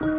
Добрый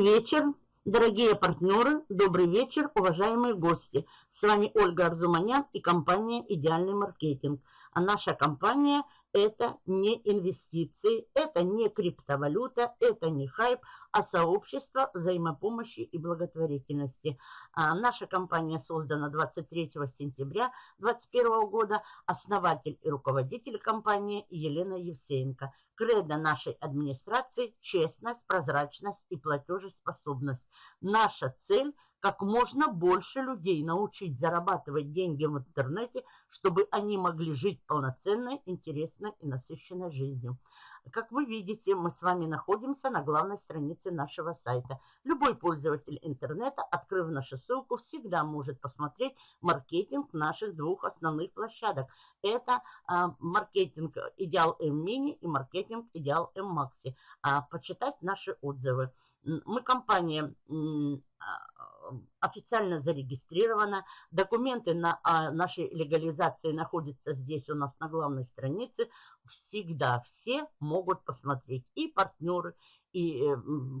вечер, дорогие партнеры, добрый вечер, уважаемые гости. С вами Ольга Арзуманян и компания «Идеальный маркетинг». А наша компания – это не инвестиции, это не криптовалюта, это не хайп, а сообщество взаимопомощи и благотворительности. А наша компания создана 23 сентября 2021 года. Основатель и руководитель компании Елена Евсеенко. Кредо нашей администрации – честность, прозрачность и платежеспособность. Наша цель – как можно больше людей научить зарабатывать деньги в интернете, чтобы они могли жить полноценной, интересной и насыщенной жизнью. Как вы видите, мы с вами находимся на главной странице нашего сайта. Любой пользователь интернета, открыв нашу ссылку, всегда может посмотреть маркетинг наших двух основных площадок. Это а, маркетинг Идеал М Мини и маркетинг Идеал М Макси. А, почитать наши отзывы. Мы компания а, официально зарегистрирована. Документы на а, нашей легализации находятся здесь у нас на главной странице. Всегда все могут посмотреть. И партнеры, и э,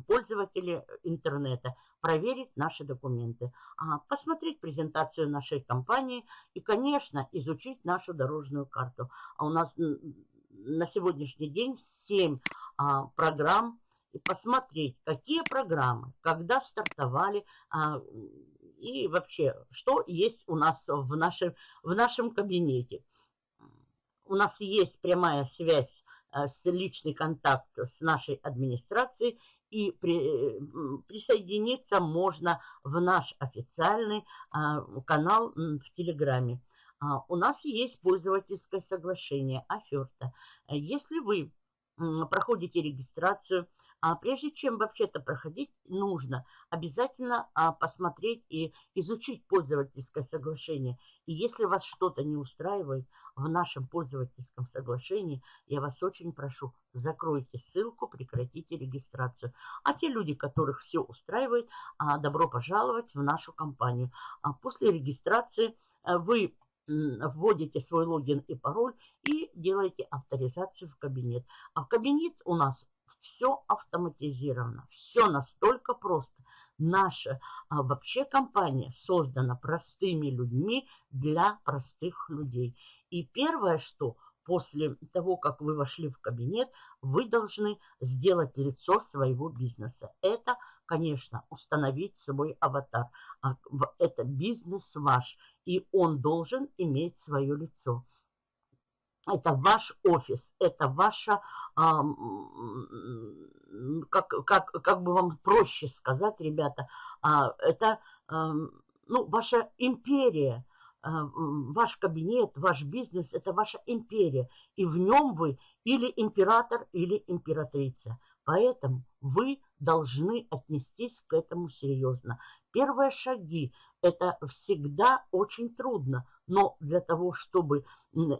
пользователи интернета проверить наши документы, а, посмотреть презентацию нашей компании и, конечно, изучить нашу дорожную карту. А у нас на сегодняшний день 7 программ и посмотреть, какие программы, когда стартовали, а, и вообще, что есть у нас в нашем, в нашем кабинете. У нас есть прямая связь а, с личный контакт с нашей администрацией, и при, присоединиться можно в наш официальный а, канал в Телеграме. А, у нас есть пользовательское соглашение, оферта. Если вы проходите регистрацию, а прежде чем вообще-то проходить, нужно обязательно а, посмотреть и изучить пользовательское соглашение. И если вас что-то не устраивает в нашем пользовательском соглашении, я вас очень прошу, закройте ссылку, прекратите регистрацию. А те люди, которых все устраивает, а, добро пожаловать в нашу компанию. А после регистрации а, вы вводите свой логин и пароль и делаете авторизацию в кабинет. А в кабинет у нас все автоматизировано, все настолько просто. Наша а, вообще компания создана простыми людьми для простых людей. И первое, что после того, как вы вошли в кабинет, вы должны сделать лицо своего бизнеса. Это, конечно, установить свой аватар. А, это бизнес ваш, и он должен иметь свое лицо это ваш офис, это ваша, а, как, как, как бы вам проще сказать, ребята, а, это а, ну, ваша империя, а, ваш кабинет, ваш бизнес, это ваша империя. И в нем вы или император, или императрица. Поэтому вы должны отнестись к этому серьезно. Первые шаги – это всегда очень трудно, но для того, чтобы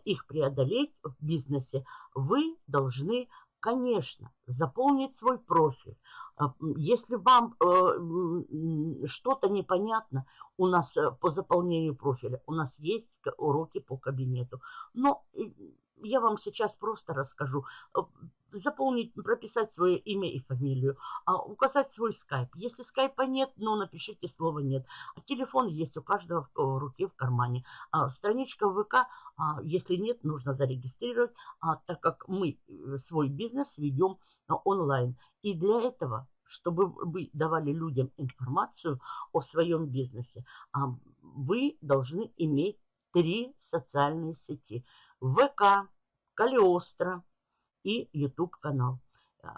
их преодолеть в бизнесе, вы должны, конечно, заполнить свой профиль. А, если вам э, что-то непонятно, у нас э, по заполнению профиля, у нас есть уроки по кабинету. Но я вам сейчас просто расскажу. Э, заполнить, прописать свое имя и фамилию, а, указать свой скайп. Если скайпа нет, ну, напишите слово «нет». А телефон есть у каждого в руке, в кармане. А, страничка ВК, а, если нет, нужно зарегистрировать, так как мы э, свой бизнес ведем а, онлайн. И для этого чтобы вы давали людям информацию о своем бизнесе, вы должны иметь три социальные сети. ВК, Калиостро и YouTube канал.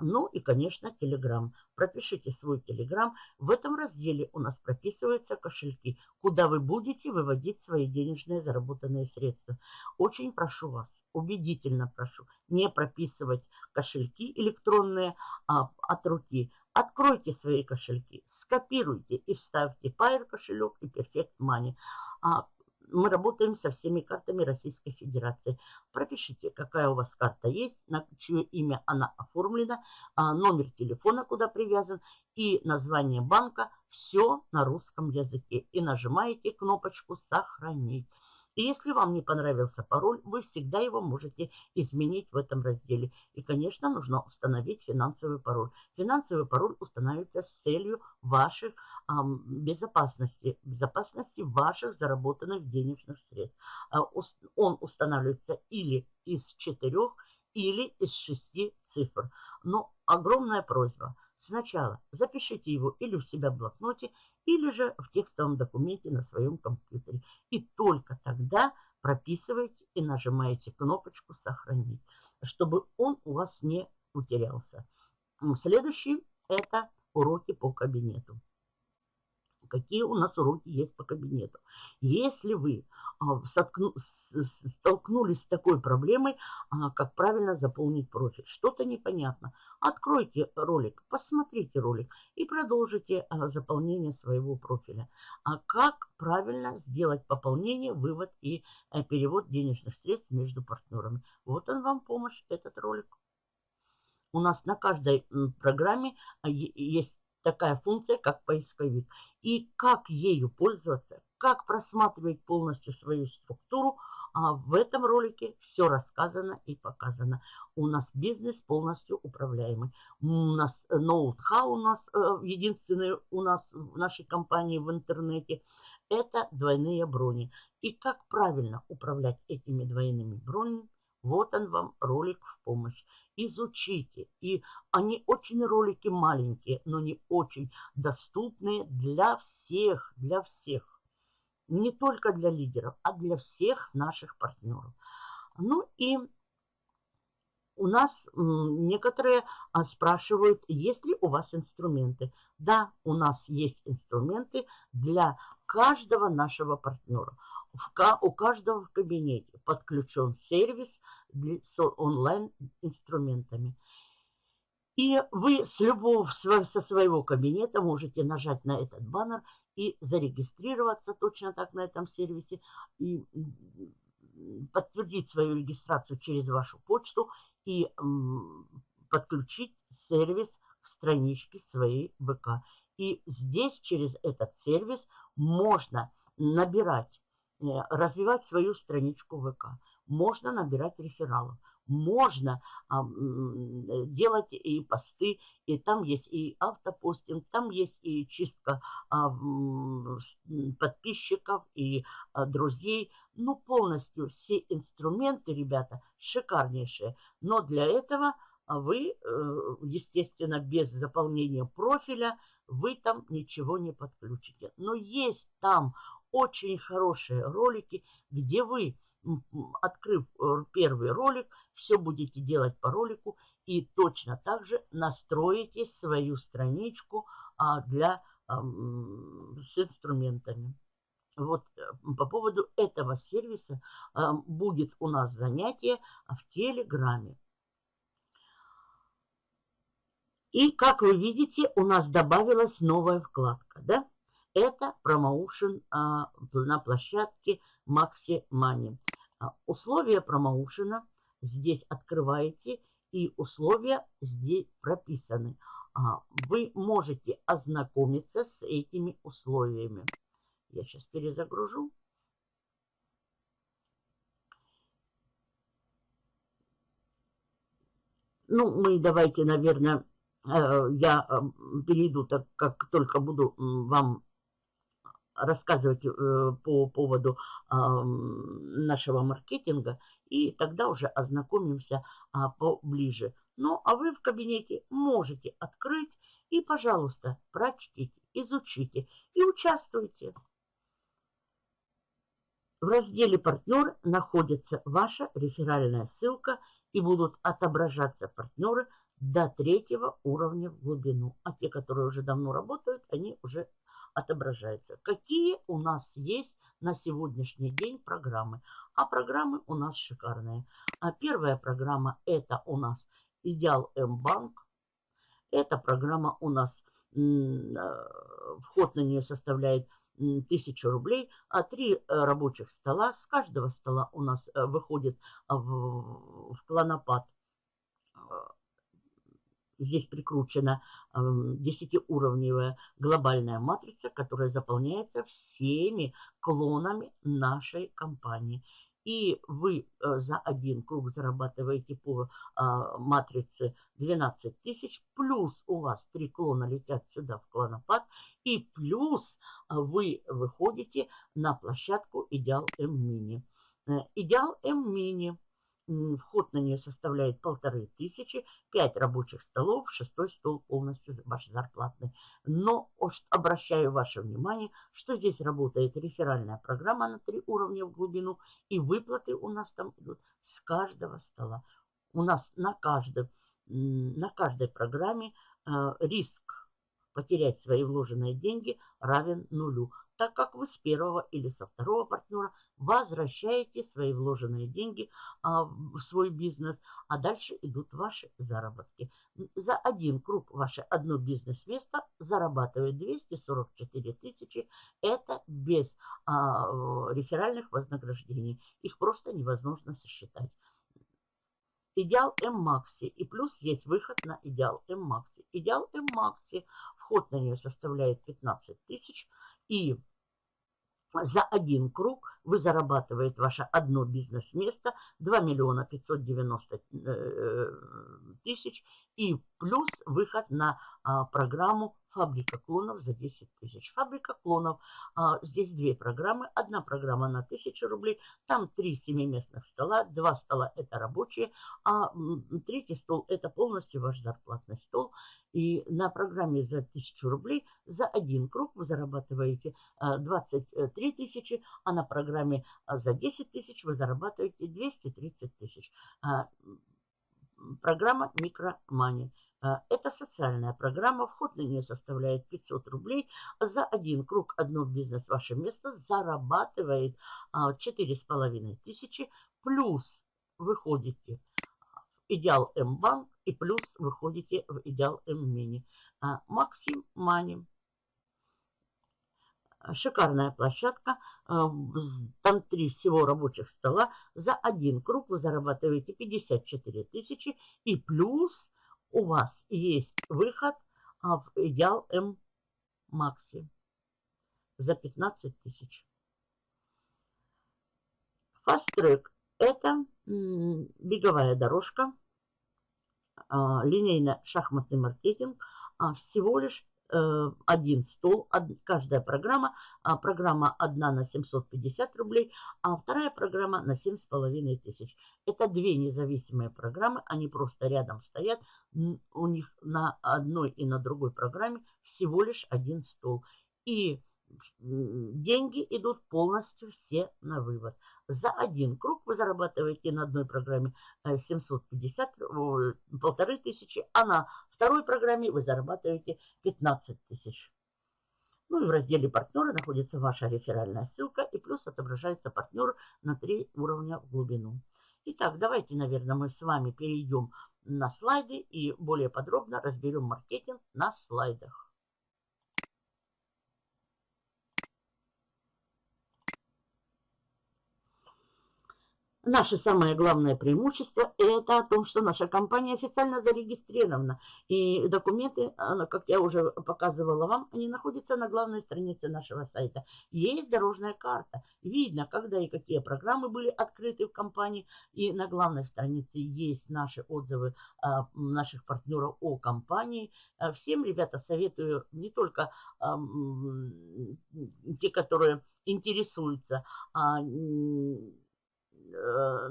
Ну и, конечно, Telegram. Пропишите свой Telegram. В этом разделе у нас прописываются кошельки, куда вы будете выводить свои денежные заработанные средства. Очень прошу вас, убедительно прошу, не прописывать кошельки электронные а, от руки. Откройте свои кошельки, скопируйте и вставьте Pair кошелек и Perfect Money. А, мы работаем со всеми картами Российской Федерации. Пропишите, какая у вас карта есть, на чье имя она оформлена, а, номер телефона, куда привязан, и название банка. Все на русском языке. И нажимаете кнопочку «Сохранить». И если вам не понравился пароль, вы всегда его можете изменить в этом разделе. И, конечно, нужно установить финансовый пароль. Финансовый пароль устанавливается с целью ваших эм, безопасности, безопасности ваших заработанных денежных средств. Э, он устанавливается или из четырех, или из шести цифр. Но огромная просьба. Сначала запишите его или у себя в блокноте, или же в текстовом документе на своем компьютере. И только тогда прописываете и нажимаете кнопочку «Сохранить», чтобы он у вас не утерялся. Следующий – это уроки по кабинету какие у нас уроки есть по кабинету. Если вы а, столкнулись с такой проблемой, а, как правильно заполнить профиль, что-то непонятно, откройте ролик, посмотрите ролик и продолжите а, заполнение своего профиля. А как правильно сделать пополнение, вывод и э, перевод денежных средств между партнерами. Вот он вам помощь, этот ролик. У нас на каждой программе есть такая функция, как поисковик. И как ею пользоваться, как просматривать полностью свою структуру, а в этом ролике все рассказано и показано. У нас бизнес полностью управляемый. У нас ноут-хау у нас э, единственный у нас в нашей компании в интернете. Это двойные брони. И как правильно управлять этими двойными бронями, вот он вам ролик в помощь. Изучите. И они очень ролики маленькие, но не очень доступные для всех, для всех. Не только для лидеров, а для всех наших партнеров. Ну и у нас некоторые а, спрашивают, есть ли у вас инструменты. Да, у нас есть инструменты для каждого нашего партнера у каждого в кабинете подключен сервис с онлайн-инструментами. И вы с любого, со своего кабинета можете нажать на этот баннер и зарегистрироваться точно так на этом сервисе, и подтвердить свою регистрацию через вашу почту и подключить сервис к страничке своей ВК. И здесь через этот сервис можно набирать развивать свою страничку ВК. Можно набирать рефералов. Можно а, делать и посты, и там есть и автопостинг, там есть и чистка а, подписчиков и а, друзей. Ну, полностью все инструменты, ребята, шикарнейшие. Но для этого вы, э, естественно, без заполнения профиля, вы там ничего не подключите. Но есть там очень хорошие ролики, где вы, открыв э, первый ролик, все будете делать по ролику и точно так же настроите свою страничку а, для, с инструментами. Вот э, по поводу этого сервиса будет у нас занятие в Телеграме. И, как вы видите, у нас добавилась новая вкладка, да? Это промоушен а, на площадке Maxi Money. А, условия промоушена здесь открываете, и условия здесь прописаны. А, вы можете ознакомиться с этими условиями. Я сейчас перезагружу. Ну, мы давайте, наверное, э, я э, перейду, так как только буду вам рассказывать э, по поводу нашего маркетинга, и тогда уже ознакомимся а, поближе. Ну, а вы в кабинете можете открыть и, пожалуйста, прочтите, изучите и участвуйте. В разделе «Партнер» находится ваша реферальная ссылка и будут отображаться партнеры до третьего уровня в глубину. А те, которые уже давно работают, они уже отображается. Какие у нас есть на сегодняшний день программы? А программы у нас шикарные. А первая программа это у нас Идеал М-банк. Эта программа у нас, э, вход на нее составляет 1000 рублей, а три рабочих стола. С каждого стола у нас выходит в, в клонопад Здесь прикручена 10-уровневая глобальная матрица, которая заполняется всеми клонами нашей компании. И вы э, за один круг зарабатываете по а, матрице 12 тысяч, плюс у вас три клона летят сюда в клонопад, и плюс а, вы выходите на площадку Идеал М-Мини. Э, Идеал М-Мини – Вход на нее составляет полторы тысячи, пять рабочих столов, шестой стол полностью ваш зарплатный. Но обращаю ваше внимание, что здесь работает реферальная программа на три уровня в глубину, и выплаты у нас там идут с каждого стола. У нас на, каждой, на каждой программе э, риск потерять свои вложенные деньги равен нулю так как вы с первого или со второго партнера возвращаете свои вложенные деньги а, в свой бизнес, а дальше идут ваши заработки. За один круг ваше одно бизнес-место зарабатывает 244 тысячи. Это без а, реферальных вознаграждений. Их просто невозможно сосчитать. Идеал М-Макси. И плюс есть выход на Идеал М-Макси. Идеал М-Макси, вход на нее составляет 15 тысяч. И за один круг вы зарабатываете ваше одно бизнес-место 2 миллиона 590 э, тысяч и плюс выход на а, программу Фабрика клонов за 10 тысяч. Фабрика клонов. А, здесь две программы. Одна программа на 1000 рублей. Там три семиместных стола. Два стола это рабочие. А третий стол это полностью ваш зарплатный стол. И на программе за 1000 рублей за один круг вы зарабатываете 23 тысячи. А на программе а, за 10 тысяч вы зарабатываете 230 тысяч. А, программа Микромани. А, это социальная программа, вход на нее составляет 500 рублей. За один круг одно бизнес ваше место зарабатывает 4,5 тысячи, плюс выходите в Идеал М-банк и плюс выходите в Идеал М-мини. Максим Мани. Шикарная площадка. Там три всего рабочих стола. За один круг вы зарабатываете 54 тысячи и плюс у вас есть выход а, в Идеал М Макси за 15 тысяч. Track – это беговая дорожка, а, линейно-шахматный маркетинг, а всего лишь один стол, каждая программа, а программа одна на 750 рублей, а вторая программа на 7,5 тысяч. Это две независимые программы, они просто рядом стоят, у них на одной и на другой программе всего лишь один стол. И деньги идут полностью все на вывод. За один круг вы зарабатываете на одной программе 750, э, полторы тысячи, а на второй программе вы зарабатываете 15 тысяч. Ну и в разделе партнеры находится ваша реферальная ссылка и плюс отображается партнер на три уровня в глубину. Итак, давайте, наверное, мы с вами перейдем на слайды и более подробно разберем маркетинг на слайдах. Наше самое главное преимущество – это о том, что наша компания официально зарегистрирована. И документы, как я уже показывала вам, они находятся на главной странице нашего сайта. Есть дорожная карта. Видно, когда и какие программы были открыты в компании. И на главной странице есть наши отзывы а, наших партнеров о компании. А, всем, ребята, советую не только те, которые интересуются, а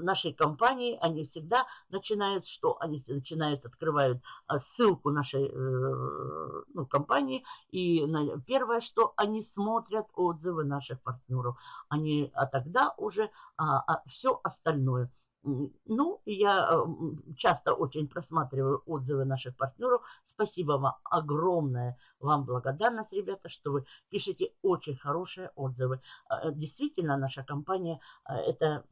нашей компании, они всегда начинают что? Они начинают, открывают а, ссылку нашей э, ну, компании, и первое, что они смотрят отзывы наших партнеров. Они, а тогда уже а, а, все остальное. Ну, я э, часто очень просматриваю отзывы наших партнеров. Спасибо вам огромное, вам благодарность, ребята, что вы пишете очень хорошие отзывы. Действительно, наша компания – это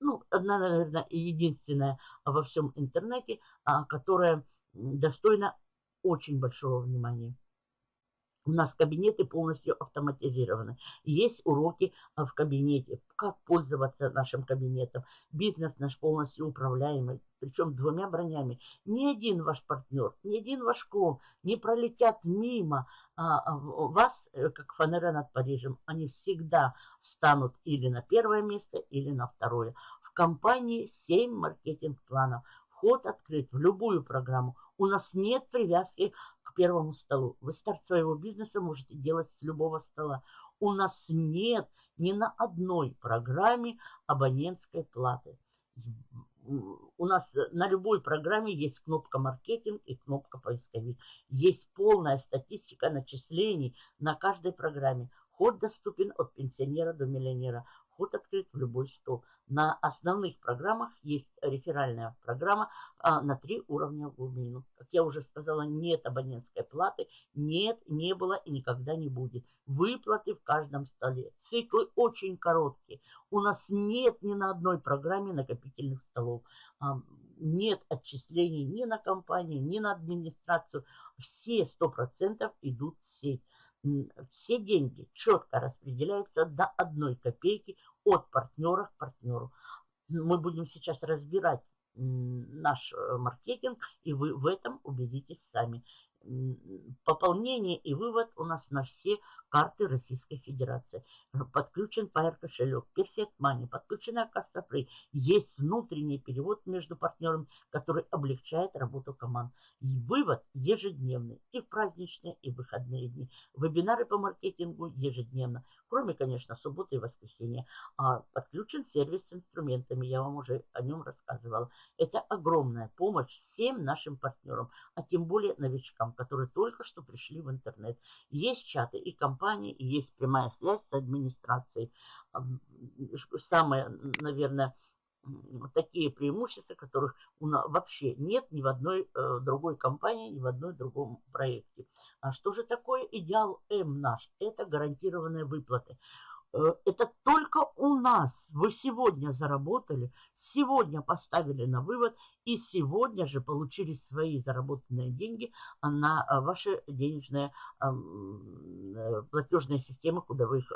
ну, одна, наверное, единственная во всем интернете, а, которая достойна очень большого внимания. У нас кабинеты полностью автоматизированы. Есть уроки а, в кабинете, как пользоваться нашим кабинетом. Бизнес наш полностью управляемый, причем двумя бронями. Ни один ваш партнер, ни один ваш клон не пролетят мимо а, а, вас, э, как фанера над Парижем. Они всегда станут или на первое место, или на второе. В компании 7 маркетинг-планов. Вход открыт в любую программу. У нас нет привязки первому столу. Вы старт своего бизнеса можете делать с любого стола. У нас нет ни на одной программе абонентской платы. У нас на любой программе есть кнопка маркетинг и кнопка поисковик. Есть полная статистика начислений на каждой программе. Ход доступен от пенсионера до миллионера. Вход открыт в любой стол. На основных программах есть реферальная программа а, на три уровня в глубину. Как я уже сказала, нет абонентской платы, нет, не было и никогда не будет. Выплаты в каждом столе. Циклы очень короткие. У нас нет ни на одной программе накопительных столов. А, нет отчислений ни на компанию, ни на администрацию. Все 100% идут в сеть все деньги четко распределяются до одной копейки от партнера к партнеру. Мы будем сейчас разбирать наш э, маркетинг, и вы в этом убедитесь сами пополнение и вывод у нас на все карты Российской Федерации. Подключен Pair кошелек, Perfect Money, подключена касса Free. Есть внутренний перевод между партнерами, который облегчает работу команд. И вывод ежедневный, и в праздничные, и в выходные дни. Вебинары по маркетингу ежедневно, кроме, конечно, субботы и воскресенья. А подключен сервис с инструментами, я вам уже о нем рассказывала. Это огромная помощь всем нашим партнерам, а тем более новичкам которые только что пришли в интернет. Есть чаты и компании, и есть прямая связь с администрацией. Самое, наверное, такие преимущества, которых у нас вообще нет ни в одной э, другой компании, ни в одной другом проекте. А что же такое идеал М наш? Это гарантированные выплаты. Э, это только у нас. Вы сегодня заработали, сегодня поставили на вывод и сегодня же получили свои заработанные деньги на э, ваши денежные э, платежные системы, куда вы их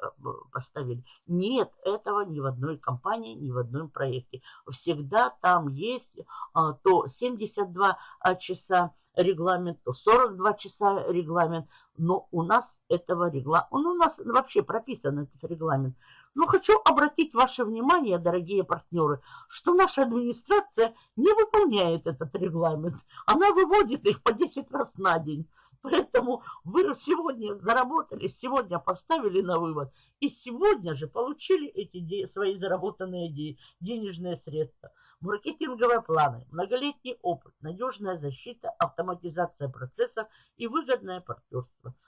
поставили. Нет этого ни в одной компании, ни в одном проекте. Всегда там есть то 72 часа регламент, то 42 часа регламент, но у нас этого регламента, он у нас вообще прописан этот регламент. Но хочу обратить ваше внимание, дорогие партнеры, что наша администрация не выполняет этот регламент. Она выводит их по 10 раз на день. Поэтому вы сегодня заработали, сегодня поставили на вывод, и сегодня же получили эти свои заработанные денежные средства. Маркетинговые планы, многолетний опыт, надежная защита, автоматизация процессов и выгодное партнерство –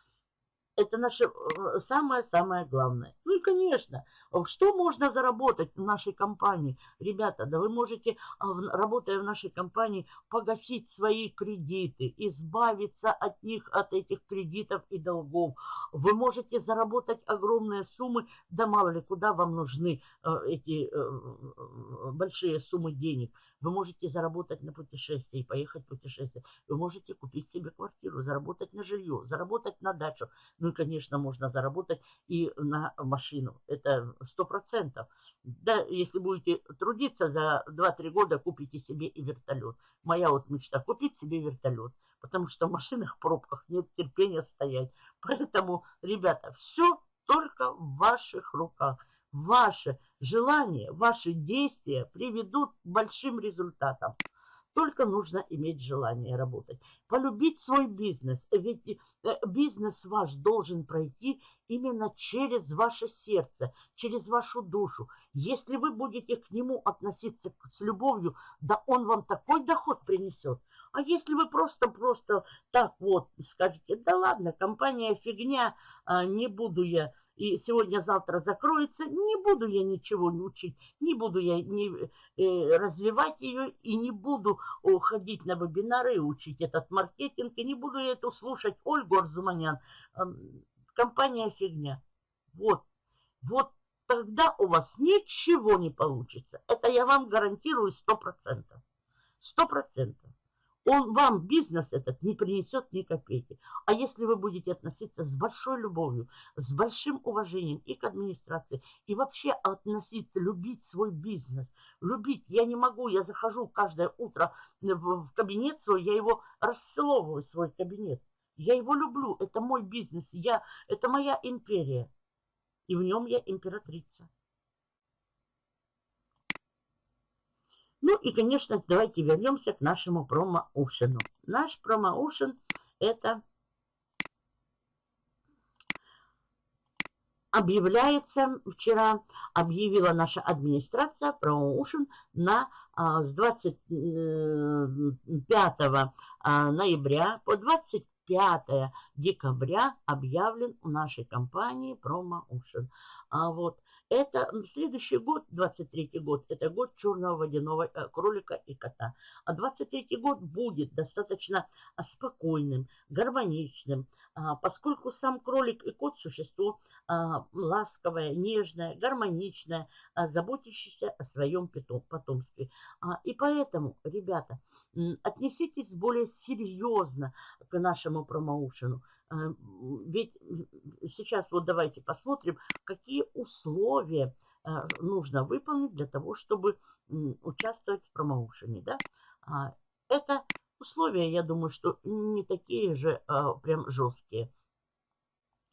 это наше э, самое-самое главное. Конечно, что можно заработать в нашей компании? Ребята, да вы можете, а, работая в нашей компании, погасить свои кредиты, избавиться от них, от этих кредитов и долгов. Вы можете заработать огромные суммы, да мало ли, куда вам нужны э, эти э, большие суммы денег. Вы можете заработать на путешествие и поехать в путешествие. Вы можете купить себе квартиру, заработать на жилье, заработать на дачу. Ну и, конечно, можно заработать и на машину. Это сто процентов. Да, если будете трудиться за 2-3 года, купите себе и вертолет. Моя вот мечта – купить себе вертолет. Потому что в машинах, пробках нет терпения стоять. Поэтому, ребята, все только в ваших руках. Ваше желание, ваши действия приведут к большим результатам. Только нужно иметь желание работать. Полюбить свой бизнес. Ведь э, бизнес ваш должен пройти именно через ваше сердце, через вашу душу. Если вы будете к нему относиться с любовью, да он вам такой доход принесет. А если вы просто-просто так вот скажете, да ладно, компания фигня, а, не буду я и сегодня-завтра закроется, не буду я ничего учить, не буду я не, э, развивать ее и не буду о, ходить на вебинары и учить этот маркетинг, и не буду я это слушать Ольгу Арзуманян. Э, компания фигня. Вот, вот тогда у вас ничего не получится. Это я вам гарантирую сто процентов. Сто процентов. Он вам бизнес этот не принесет ни копейки. А если вы будете относиться с большой любовью, с большим уважением и к администрации, и вообще относиться, любить свой бизнес, любить, я не могу, я захожу каждое утро в кабинет свой, я его расцеловываю, свой кабинет. Я его люблю, это мой бизнес, я, это моя империя, и в нем я императрица. Ну и, конечно, давайте вернемся к нашему промоушену. Наш промоушен это объявляется, вчера объявила наша администрация промоушен на а, с 25 а, ноября по 25 декабря объявлен у нашей компании промоушен. А вот это следующий год, 23 год, это год черного водяного э, кролика и кота. А 23 год будет достаточно а, спокойным, гармоничным, а, поскольку сам кролик и кот существо а, ласковое, нежное, гармоничное, заботящееся о своем потомстве. И поэтому, ребята, отнеситесь более серьезно к нашему промоушену. Э, ведь сейчас вот давайте посмотрим, какие условия э, нужно выполнить для того, чтобы участвовать в промоушене. Да? А, это условия, я думаю, что не такие же а, прям жесткие.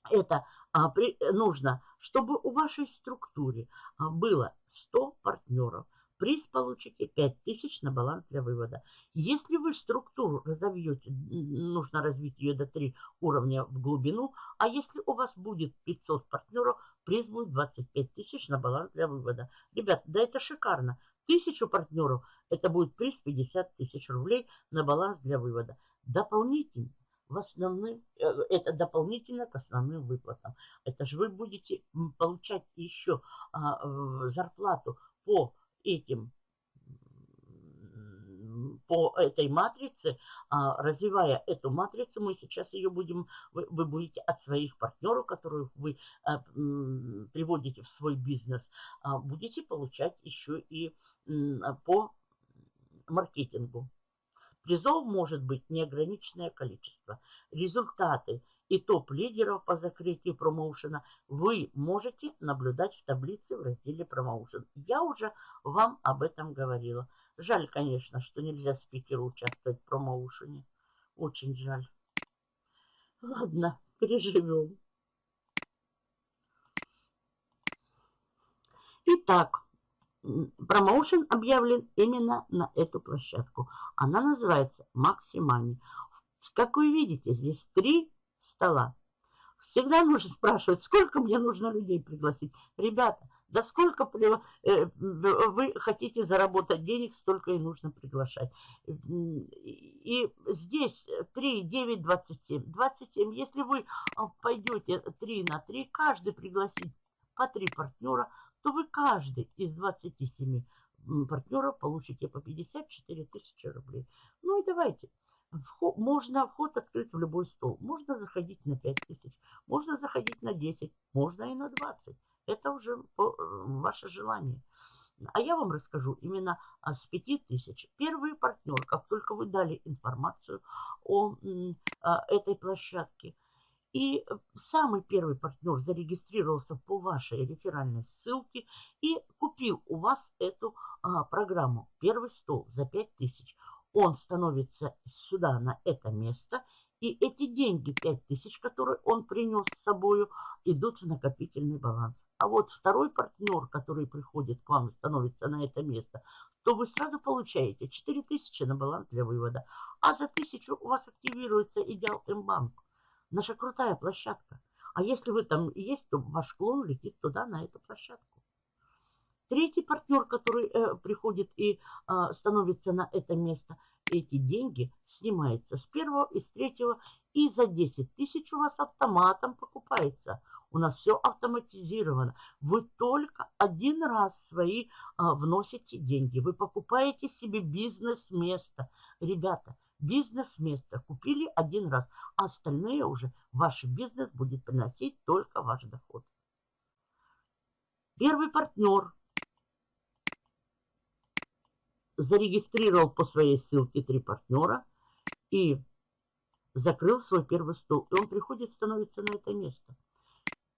Это а, нужно, чтобы у вашей структуре было 100 партнеров – Приз получите 5000 на баланс для вывода. Если вы структуру разовьете, нужно развить ее до 3 уровня в глубину, а если у вас будет 500 партнеров, приз будет 25 тысяч на баланс для вывода. Ребят, да это шикарно. Тысячу партнеров, это будет приз 50 тысяч рублей на баланс для вывода. Дополнительно в основным, э, это дополнительно к основным выплатам. Это же вы будете получать еще а, зарплату по этим по этой матрице, а, развивая эту матрицу, мы сейчас ее будем, вы, вы будете от своих партнеров, которых вы а, приводите в свой бизнес, а, будете получать еще и по маркетингу. Призов может быть неограниченное количество. Результаты и топ-лидеров по закрытию промоушена вы можете наблюдать в таблице в разделе промоушен. Я уже вам об этом говорила. Жаль, конечно, что нельзя спикеру участвовать в промоушене. Очень жаль. Ладно, переживем. Итак, промоушен объявлен именно на эту площадку. Она называется Максимани. Как вы видите, здесь три стола. Всегда нужно спрашивать, сколько мне нужно людей пригласить. Ребята, да сколько э, вы хотите заработать денег, столько и нужно приглашать. И здесь 3, 9, 27. 27, если вы пойдете 3 на 3, каждый пригласит по 3 партнера, то вы каждый из 27 партнеров получите по 54 тысячи рублей. Ну и давайте. Вход, можно вход открыть в любой стол. Можно заходить на 5 тысяч, можно заходить на 10, можно и на 20. Это уже э, ваше желание. А я вам расскажу именно а, с 5 тысяч. Первый партнер, как только вы дали информацию о а, этой площадке, и самый первый партнер зарегистрировался по вашей реферальной ссылке и купил у вас эту а, программу «Первый стол» за 5000 он становится сюда, на это место, и эти деньги, 5000, которые он принес с собой, идут в накопительный баланс. А вот второй партнер, который приходит к вам становится на это место, то вы сразу получаете 4000 на баланс для вывода. А за 1000 у вас активируется Идеал М-банк. Наша крутая площадка. А если вы там есть, то ваш клон летит туда, на эту площадку. Третий партнер, который э, приходит и э, становится на это место, эти деньги снимаются с первого и с третьего, и за 10 тысяч у вас автоматом покупается. У нас все автоматизировано. Вы только один раз свои а, вносите деньги. Вы покупаете себе бизнес-место. Ребята, бизнес-место купили один раз, а остальные уже ваш бизнес будет приносить только ваш доход. Первый партнер зарегистрировал по своей ссылке три партнера И закрыл свой первый стол. И он приходит, становится на это место.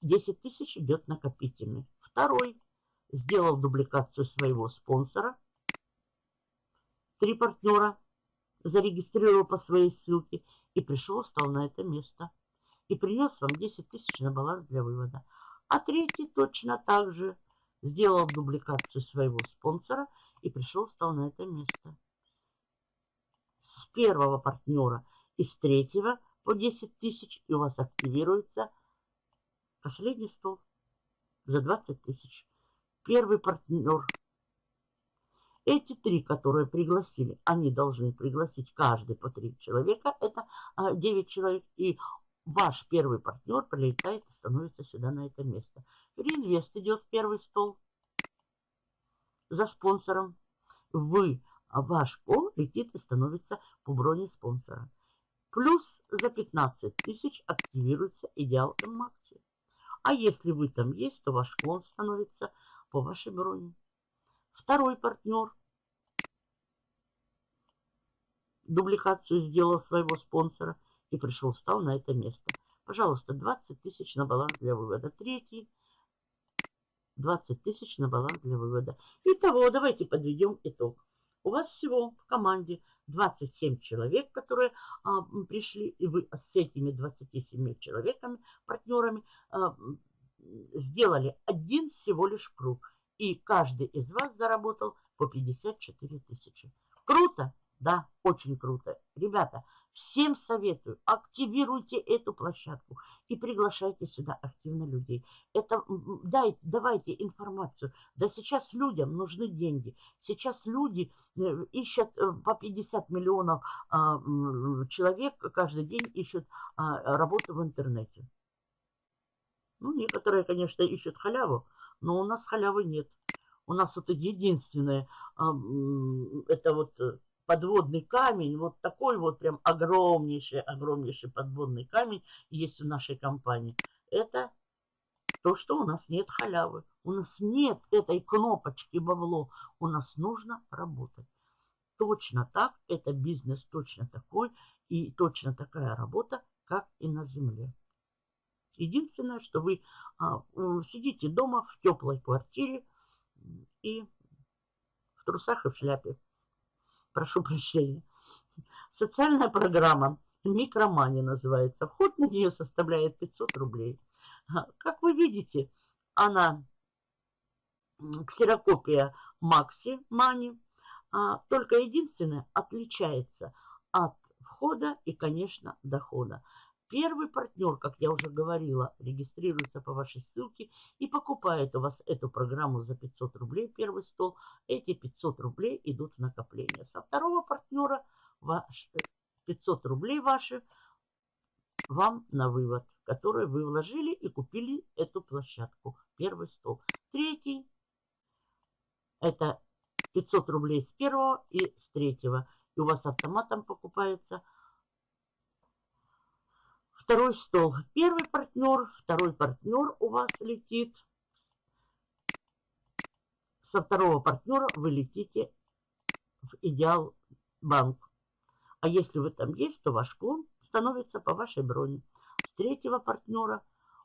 10 тысяч идет накопительный. Второй сделал дубликацию своего спонсора. Три партнера зарегистрировал по своей ссылке и пришел, стал на это место. И принес вам 10 тысяч на баланс для вывода. А третий точно так же сделал дубликацию своего спонсора и пришел, стал на это место. С первого партнера и с третьего по 10 тысяч, и у вас активируется последний стол за 20 тысяч. Первый партнер. Эти три, которые пригласили, они должны пригласить каждый по три человека. Это 9 а, человек. И ваш первый партнер прилетает и становится сюда на это место. Реинвест идет в первый стол за спонсором. Вы, а ваш пол летит и становится по броне спонсора. Плюс за 15 тысяч активируется идеал М-Макси. А если вы там есть, то ваш клон становится по вашей броне. Второй партнер дубликацию сделал своего спонсора и пришел, встал на это место. Пожалуйста, 20 тысяч на баланс для вывода. Третий 20 тысяч на баланс для вывода. Итого, давайте подведем итог. У вас всего в команде 27 человек, которые а, пришли, и вы с этими 27 человеками, партнерами, а, сделали один всего лишь круг. И каждый из вас заработал по 54 тысячи. Круто? Да, очень круто. Ребята, всем советую, активируйте эту площадку и приглашайте сюда активно людей. Это дайте, давайте информацию. Да сейчас людям нужны деньги. Сейчас люди э, ищут э, по 50 миллионов а, человек каждый день ищут а, работу в интернете. Ну, некоторые, конечно, ищут халяву, но у нас халявы нет. У нас вот единственное, а, это вот э, подводный камень, вот такой вот прям огромнейший, огромнейший подводный камень есть в нашей компании. Это то, что у нас нет халявы. У нас нет этой кнопочки бабло. У нас нужно работать. Точно так, это бизнес точно такой и точно такая работа, как и на земле. Единственное, что вы а, сидите дома в теплой квартире и в трусах и в шляпе прошу прощения. Социальная программа Микромани называется. Вход на нее составляет 500 рублей. Как вы видите, она ксерокопия Макси Мани. А, только единственное отличается от входа и, конечно, дохода. Первый партнер, как я уже говорила, регистрируется по вашей ссылке и покупает у вас эту программу за 500 рублей, первый стол. Эти 500 рублей идут в накопление. Со второго партнера ваш, 500 рублей ваши вам на вывод, который вы вложили и купили эту площадку. Первый стол. Третий это 500 рублей с первого и с третьего. И у вас автоматом покупается Второй стол. Первый партнер, второй партнер у вас летит. Со второго партнера вы летите в идеал банк. А если вы там есть, то ваш клон становится по вашей броне. С третьего партнера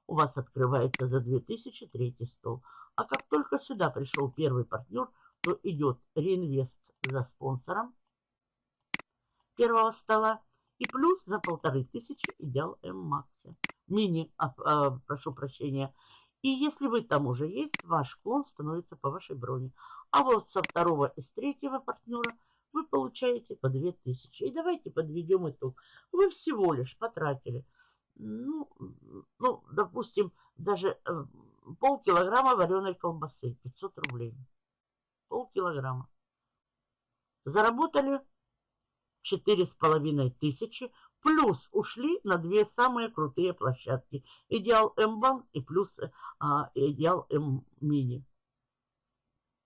у вас открывается за 2000 третий стол. А как только сюда пришел первый партнер, то идет реинвест за спонсором первого стола и плюс за полторы тысячи идеал М-Макси. Мини, а, а, прошу прощения. И если вы там уже есть, ваш клон становится по вашей броне. А вот со второго и с третьего партнера вы получаете по 2000. И давайте подведем итог. Вы всего лишь потратили, ну, ну допустим, даже э, полкилограмма вареной колбасы, 500 рублей. Полкилограмма. Заработали четыре с половиной тысячи, плюс ушли на две самые крутые площадки. Идеал М-банк и плюс а, Идеал М-мини.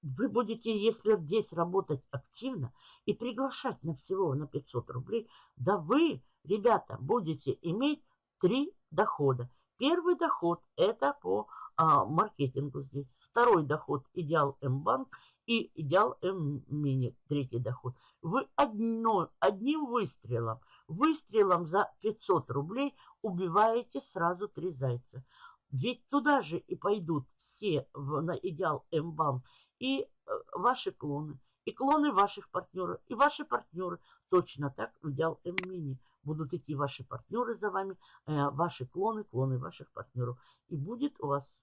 Вы будете, если здесь работать активно и приглашать на всего на 500 рублей, да вы, ребята, будете иметь три дохода. Первый доход это по а, маркетингу здесь. Второй доход идеал М-банк и идеал М-мини, третий доход. Вы одно, одним выстрелом Выстрелом за 500 рублей убиваете сразу три зайца. Ведь туда же и пойдут все в, на идеал М-банк и э, ваши клоны, и клоны ваших партнеров, и ваши партнеры. Точно так в идеал М-мини будут идти ваши партнеры за вами, э, ваши клоны, клоны ваших партнеров. И будет у вас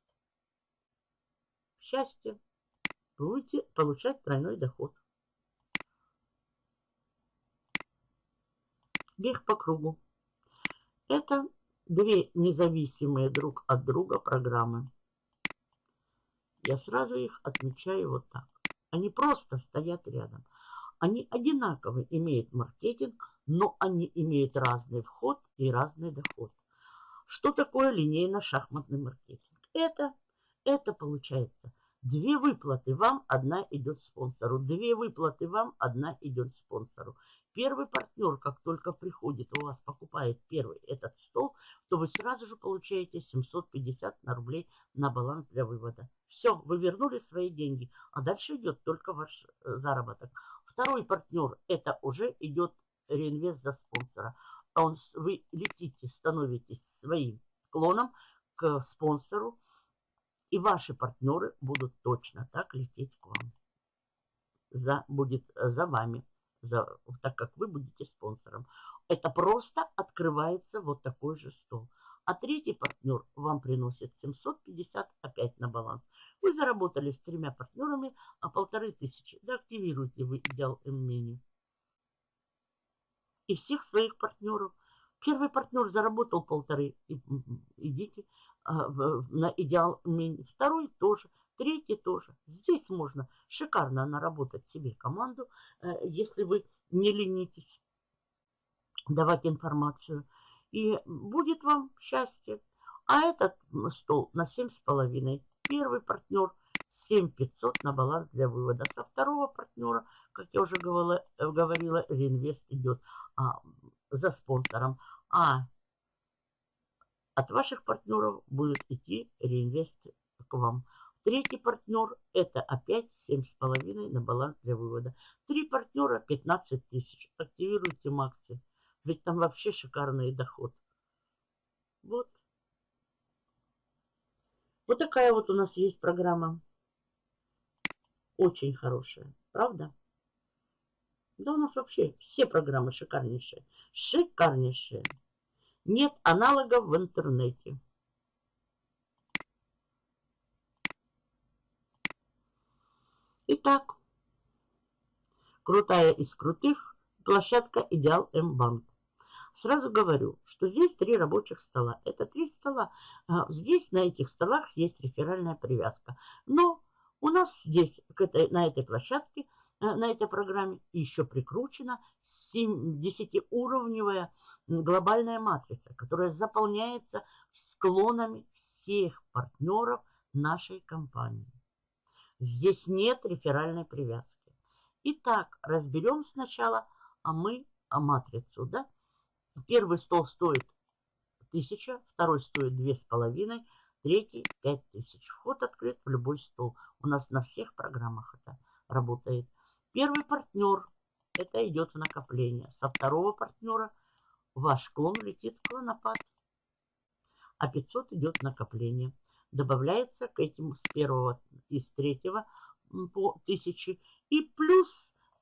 счастье. Будете получать тройной доход. Бег по кругу. Это две независимые друг от друга программы. Я сразу их отмечаю вот так. Они просто стоят рядом. Они одинаково имеют маркетинг, но они имеют разный вход и разный доход. Что такое линейно-шахматный маркетинг? Это, это получается две выплаты вам, одна идет спонсору. Две выплаты вам, одна идет спонсору. Первый партнер, как только приходит, у вас покупает первый этот стол, то вы сразу же получаете 750 на рублей на баланс для вывода. Все, вы вернули свои деньги, а дальше идет только ваш э, заработок. Второй партнер, это уже идет реинвест за спонсора. Он, вы летите, становитесь своим клоном к спонсору, и ваши партнеры будут точно так лететь к вам. За, будет э, за вами за, так как вы будете спонсором. Это просто открывается вот такой же стол. А третий партнер вам приносит 750 опять на баланс. Вы заработали с тремя партнерами а полторы тысячи. Да активируйте вы идеал М-меню. И всех своих партнеров. Первый партнер заработал полторы. Идите а, на идеал М-меню. Второй тоже. Третий тоже. Здесь можно шикарно наработать себе команду, э, если вы не ленитесь давать информацию. И будет вам счастье. А этот стол на 7,5. Первый партнер 7500 на баланс для вывода. Со второго партнера, как я уже говорила, говорила реинвест идет а, за спонсором. А от ваших партнеров будет идти реинвест к вам. Третий партнер это опять 7,5 на баланс для вывода. Три партнера 15 тысяч. Активируйте Макси. Ведь там вообще шикарный доход. Вот. Вот такая вот у нас есть программа. Очень хорошая. Правда? Да у нас вообще все программы шикарнейшие. Шикарнейшие. Нет аналогов в интернете. Итак, крутая из крутых, площадка Идеал М-банк. Сразу говорю, что здесь три рабочих стола. Это три стола. А, здесь на этих столах есть реферальная привязка. Но у нас здесь, на этой площадке, на этой программе еще прикручена 10-уровневая глобальная матрица, которая заполняется склонами всех партнеров нашей компании. Здесь нет реферальной привязки. Итак, разберем сначала а мы а матрицу. Да? Первый стол стоит 1000, второй стоит 2500, третий 5000. Вход открыт в любой стол. У нас на всех программах это работает. Первый партнер, это идет накопление. Со второго партнера ваш клон летит в клонопад. А 500 идет накопление добавляется к этим с первого и с третьего по 1000 и плюс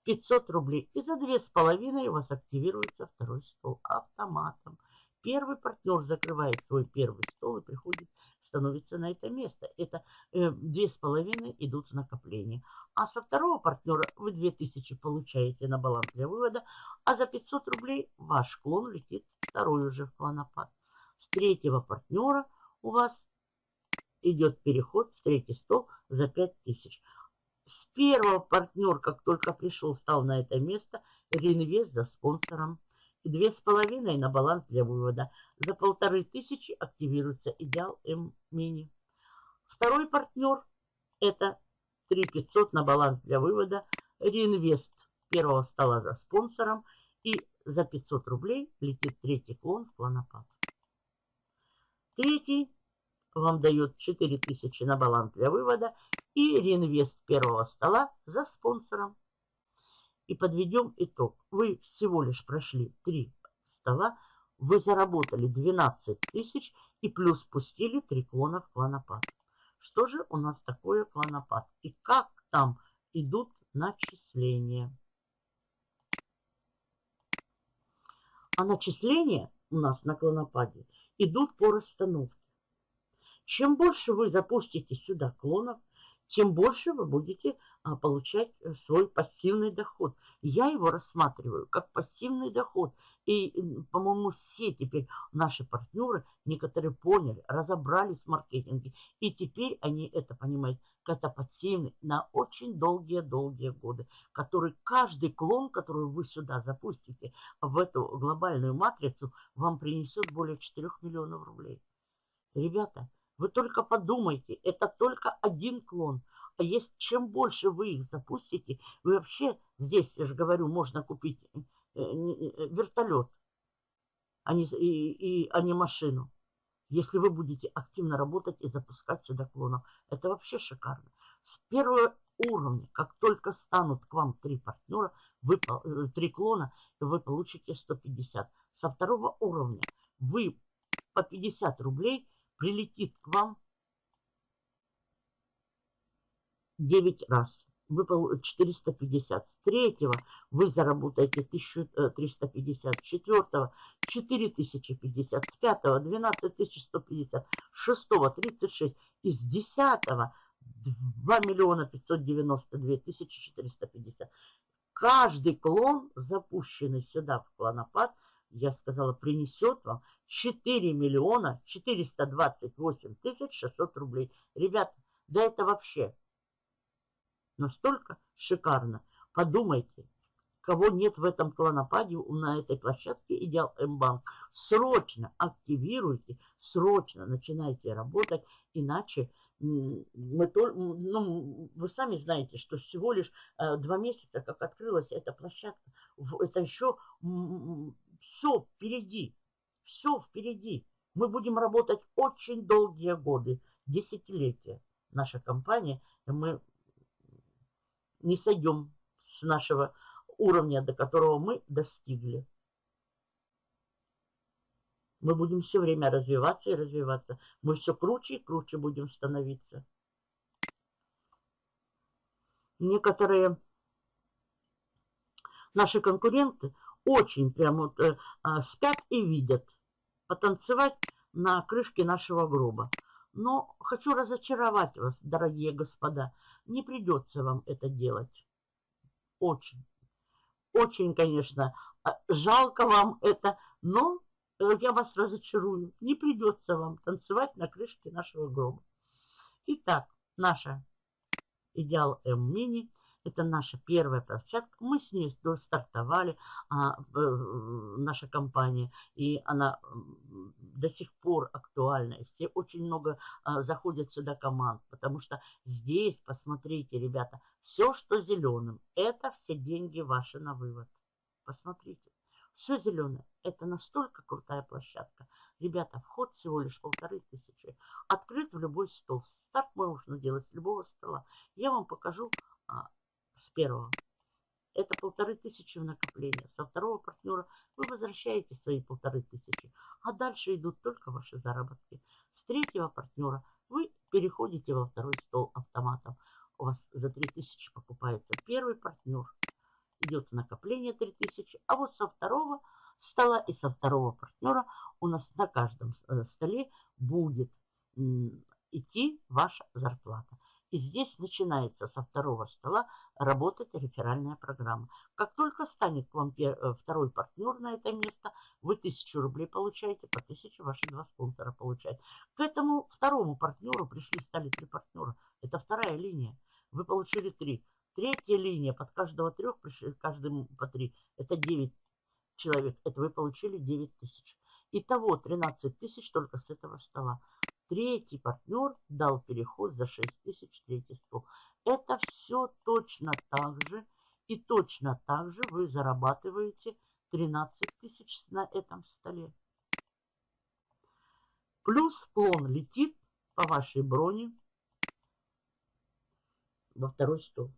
500 рублей. И за две с половиной у вас активируется второй стол автоматом. Первый партнер закрывает свой первый стол и приходит, становится на это место. Это э, две с половиной идут в накопление. А со второго партнера вы 2000 получаете на баланс для вывода, а за 500 рублей ваш клон летит второй уже в клонопад. С третьего партнера у вас идет переход в третий стол за 5000. С первого партнер, как только пришел, стал на это место, реинвест за спонсором. Две с половиной на баланс для вывода. За полторы тысячи активируется идеал М-мини. Второй партнер это 3500 на баланс для вывода. Реинвест первого стола за спонсором. И за 500 рублей летит третий клон в клонопад. Третий вам дает 4000 на баланс для вывода и реинвест первого стола за спонсором. И подведем итог. Вы всего лишь прошли три стола вы заработали 12 тысяч и плюс пустили три клона в клонопад. Что же у нас такое клонопад? И как там идут начисления? А начисления у нас на клонопаде идут по расстановке. Чем больше вы запустите сюда клонов, тем больше вы будете получать э, свой пассивный доход. Я его рассматриваю как пассивный доход. И, по-моему, все теперь наши партнеры, некоторые поняли, разобрались в маркетинге. И теперь они это понимают, как это пассивный на очень долгие-долгие годы, который каждый клон, который вы сюда запустите в эту глобальную матрицу, вам принесет более 4 миллионов рублей. Ребята, вы только подумайте, это только один клон. Есть, чем больше вы их запустите, вы вообще, здесь, я же говорю, можно купить э, э, вертолет, а не, и, и, а не машину. Если вы будете активно работать и запускать сюда клонов. Это вообще шикарно. С первого уровня, как только станут к вам три партнера, вы, э, три клона, вы получите 150. Со второго уровня вы по 50 рублей прилетит к вам 9 раз. Вы 450. С третьего вы заработаете 1350. С четвертого 4050. С пятого 12150. С шестого 36. И с десятого 2 миллиона 592 тысячи 450. Каждый клон, запущенный сюда в клонопад, я сказала, принесет вам 4 миллиона 428 тысяч 600 рублей. Ребята, да это вообще настолько шикарно. Подумайте, кого нет в этом клонопаде на этой площадке Идеал М-банк. Срочно активируйте, срочно начинайте работать, иначе мы то, ну, вы сами знаете, что всего лишь э, два месяца, как открылась эта площадка, это еще все впереди. Все впереди. Мы будем работать очень долгие годы, десятилетия. Наша компания, мы не сойдем с нашего уровня, до которого мы достигли. Мы будем все время развиваться и развиваться. Мы все круче и круче будем становиться. Некоторые наши конкуренты очень прям вот э, а, спят и видят потанцевать на крышке нашего гроба. Но хочу разочаровать вас, дорогие господа, не придется вам это делать. Очень, очень, конечно, а, жалко вам это, но э, я вас разочарую. Не придется вам танцевать на крышке нашего гроба. Итак, наша Идеал М-мини это наша первая площадка. Мы с ней стартовали, а, наша компания, и она до сих пор актуальна. И все очень много а, заходят сюда команд, потому что здесь, посмотрите, ребята, все, что зеленым, это все деньги ваши на вывод. Посмотрите. Все зеленое. Это настолько крутая площадка. Ребята, вход всего лишь полторы тысячи. Открыт в любой стол. Старт можно делать с любого стола. Я вам покажу а, с первого. Это полторы тысячи в накопление. Со второго партнера вы возвращаете свои полторы тысячи. А дальше идут только ваши заработки. С третьего партнера вы переходите во второй стол автоматом. У вас за 3000 покупается первый партнер. Идет накопление 3000. А вот со второго стола и со второго партнера у нас на каждом э, столе будет идти ваша зарплата. И здесь начинается со второго стола работать реферальная программа. Как только станет к вам э, второй партнер на это место, вы тысячу рублей получаете, по тысяче ваши два спонсора получают. К этому второму партнеру пришли, стали три партнера. Это вторая линия. Вы получили три. Третья линия, под каждого трех пришли, каждому по три. Это 9 человек. Это вы получили 9 тысяч. Итого 13 тысяч только с этого стола. Третий партнер дал переход за 6 тысяч третий стол. Это все точно так же. И точно так же вы зарабатываете 13 тысяч на этом столе. Плюс склон летит по вашей броне во второй стол.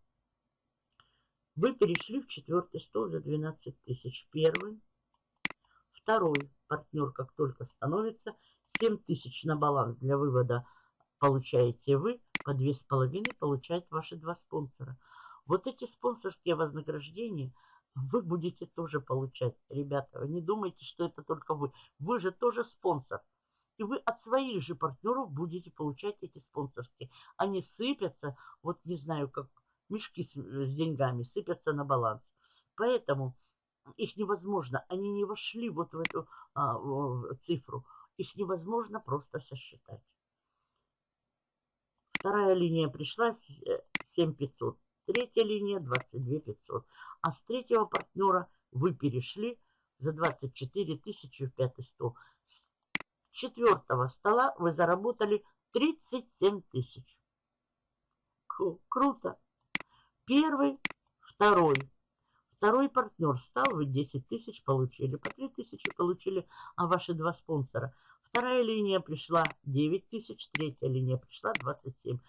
Вы перешли в четвертый стол за 12 тысяч. Первый, Второй партнер, как только становится, 7 тысяч на баланс для вывода получаете вы, по 2,5 получают ваши два спонсора. Вот эти спонсорские вознаграждения вы будете тоже получать, ребята. Не думайте, что это только вы. Вы же тоже спонсор. И вы от своих же партнеров будете получать эти спонсорские. Они сыпятся, вот не знаю, как мешки с, с деньгами, сыпятся на баланс. Поэтому их невозможно, они не вошли вот в эту а, в цифру. Их невозможно просто сосчитать. Вторая линия пришла 7500. Э, Третья линия 22 500. А с третьего партнера вы перешли за 24 тысячи в пятый стол. С четвертого стола вы заработали 37 тысяч. Круто. Первый, второй. Второй партнер стал, вы 10 тысяч получили, по 3 тысячи получили, а ваши два спонсора – Вторая линия пришла 9 тысяч, третья линия пришла 27.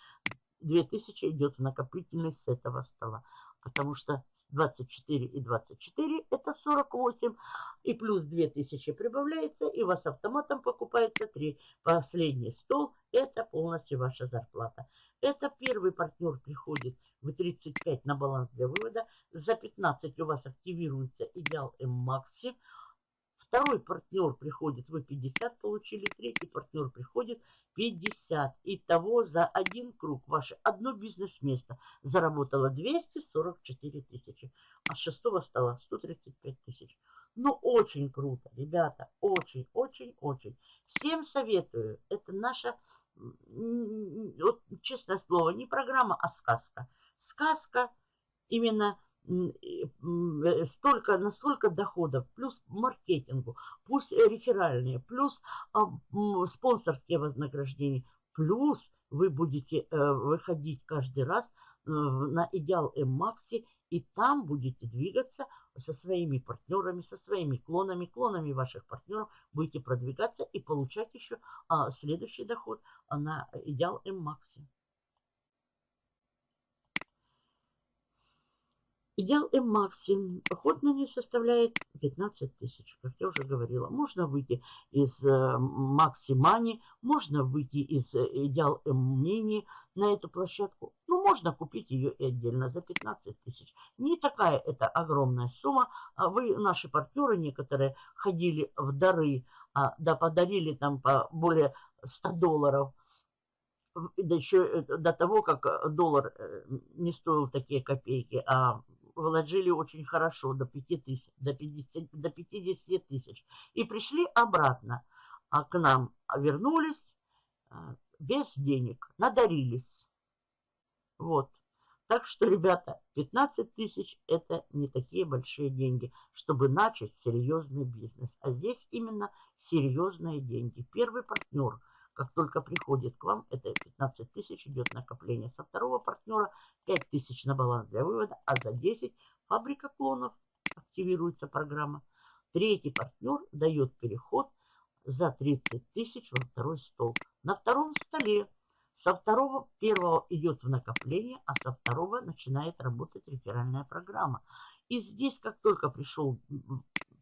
2000 идет в накопительный с этого стола, потому что 24 и 24 это 48, и плюс 2000 прибавляется, и у вас автоматом покупается 3. Последний стол это полностью ваша зарплата. Это первый партнер приходит в 35 на баланс для вывода, за 15 у вас активируется идеал М-Макси, Второй партнер приходит, вы 50 получили, третий партнер приходит 50. Итого за один круг ваше одно бизнес-место заработало 244 тысячи, а с шестого стало 135 тысяч. Ну, очень круто, ребята, очень, очень, очень. Всем советую, это наша, вот, честное слово, не программа, а сказка. Сказка именно Э, столько, настолько доходов, плюс маркетингу, пусть реферальные, плюс а, спонсорские вознаграждения, плюс вы будете э, выходить каждый раз э, на идеал М-Макси, и там будете двигаться со своими партнерами, со своими клонами, клонами ваших партнеров, будете продвигаться и получать еще а, следующий доход на идеал М-Макси. Идеал М-Макси. Ход ней составляет 15 тысяч, как я уже говорила. Можно выйти из э, Макси Мани, можно выйти из э, Идеал М-Мини на эту площадку. Ну, можно купить ее и отдельно за 15 тысяч. Не такая это огромная сумма. А вы, наши партнеры некоторые, ходили в дары, а, да подарили там по более 100 долларов еще э, до того, как доллар не стоил такие копейки, а вложили очень хорошо, до 5 тысяч, до 50, до 50 тысяч. И пришли обратно а к нам, вернулись а, без денег, надарились. Вот. Так что, ребята, 15 тысяч это не такие большие деньги, чтобы начать серьезный бизнес. А здесь именно серьезные деньги. Первый партнер – как только приходит к вам, это 15 тысяч идет накопление. Со второго партнера 5 тысяч на баланс для вывода, а за 10 фабрика клонов активируется программа. Третий партнер дает переход за 30 тысяч во второй стол. На втором столе со второго, первого идет в накопление, а со второго начинает работать реферальная программа. И здесь, как только пришел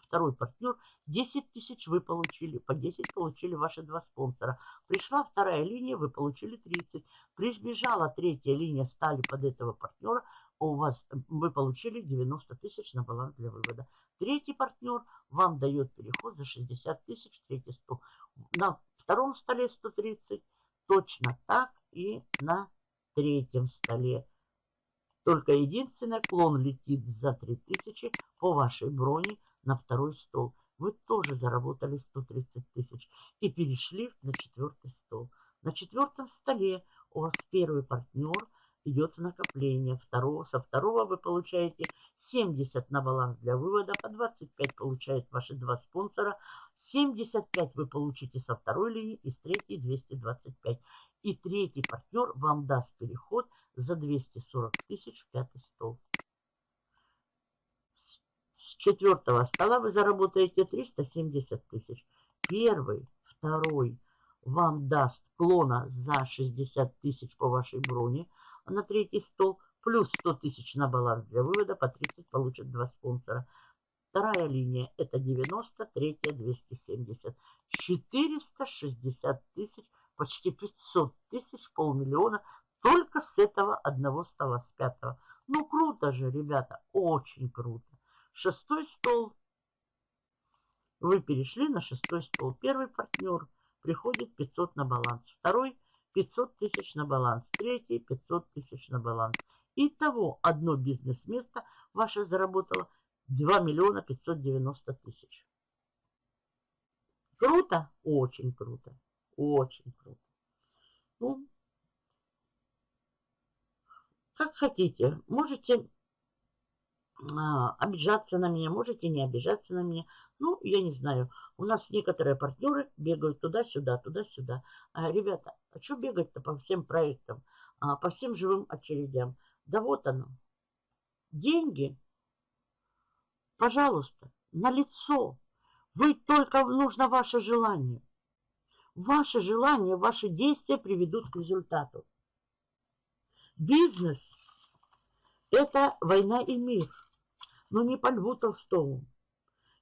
второй партнер, 10 тысяч вы получили, по 10 получили ваши два спонсора. Пришла вторая линия, вы получили 30. Прибежала третья линия, стали под этого партнера, у вас вы получили 90 тысяч на баланс для вывода. Третий партнер вам дает переход за 60 тысяч, третий стол. На втором столе 130, точно так и на третьем столе. Только единственное, клон летит за 3000 по вашей броне на второй стол. Вы тоже заработали 130 тысяч и перешли на четвертый стол. На четвертом столе у вас первый партнер идет в накопление. Второго, со второго вы получаете 70 на баланс для вывода, по 25 получают ваши два спонсора, 75 вы получите со второй линии и с третьей 225. И третий партнер вам даст переход за 240 тысяч в пятый стол четвертого стола вы заработаете 370 тысяч. Первый, второй вам даст клона за 60 тысяч по вашей броне на третий стол, плюс 100 тысяч на баланс для вывода, по 30 получат два спонсора. Вторая линия это 90, третья 270. 460 тысяч, почти 500 тысяч, полмиллиона только с этого одного стола, с пятого. Ну, круто же, ребята, очень круто. Шестой стол. Вы перешли на шестой стол. Первый партнер приходит 500 на баланс. Второй 500 тысяч на баланс. Третий 500 тысяч на баланс. Итого одно бизнес-место ваше заработало 2 миллиона 590 тысяч. Круто? Очень круто. Очень круто. Ну, как хотите. Можете обижаться на меня, можете не обижаться на меня. Ну, я не знаю. У нас некоторые партнеры бегают туда-сюда, туда-сюда. А, ребята, а что бегать-то по всем проектам, а, по всем живым очередям? Да вот оно. Деньги, пожалуйста, на лицо. Вы только нужно ваше желание. Ваше желание, ваши действия приведут к результату. Бизнес – это война и мир, но не по Льву Толстому.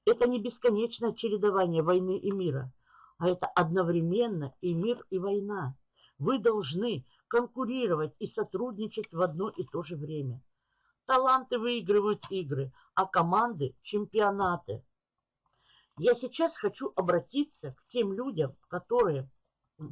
Это не бесконечное чередование войны и мира, а это одновременно и мир, и война. Вы должны конкурировать и сотрудничать в одно и то же время. Таланты выигрывают игры, а команды – чемпионаты. Я сейчас хочу обратиться к тем людям, которые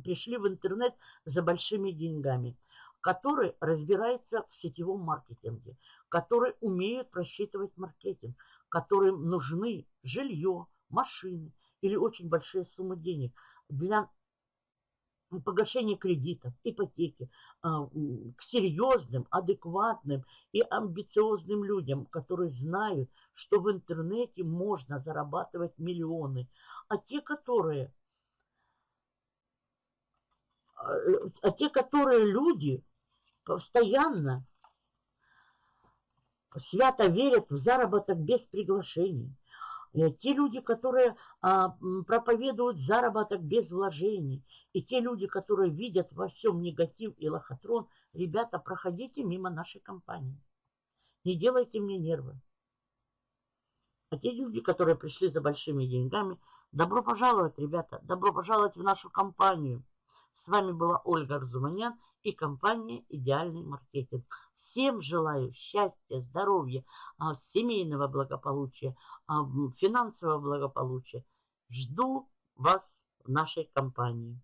пришли в интернет за большими деньгами который разбирается в сетевом маркетинге, которые умеют просчитывать маркетинг, которым нужны жилье, машины или очень большие суммы денег для погашения кредитов, ипотеки, а, к серьезным, адекватным и амбициозным людям, которые знают, что в интернете можно зарабатывать миллионы. А те, которые а, а те, которые люди, постоянно свято верят в заработок без приглашений. Э, те люди, которые а, проповедуют заработок без вложений, и те люди, которые видят во всем негатив и лохотрон, ребята, проходите мимо нашей компании. Не делайте мне нервы. А те люди, которые пришли за большими деньгами, добро пожаловать, ребята, добро пожаловать в нашу компанию. С вами была Ольга Арзуманян и компания «Идеальный маркетинг». Всем желаю счастья, здоровья, а, семейного благополучия, а, финансового благополучия. Жду вас в нашей компании.